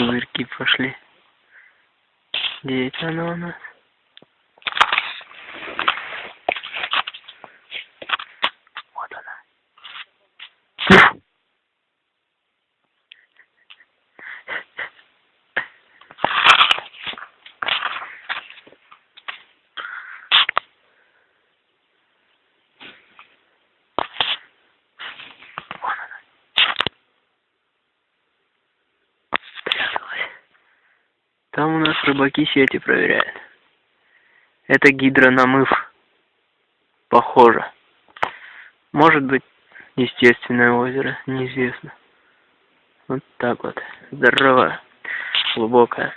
пузырьки пошли. Где это оно у нас? Вот она. Вон она. Спряталась. Там у нас рыбаки сети проверяют. Это гидронамыв. Похоже. Может быть, естественное озеро, неизвестно. Вот так вот. Здорово. Глубокое.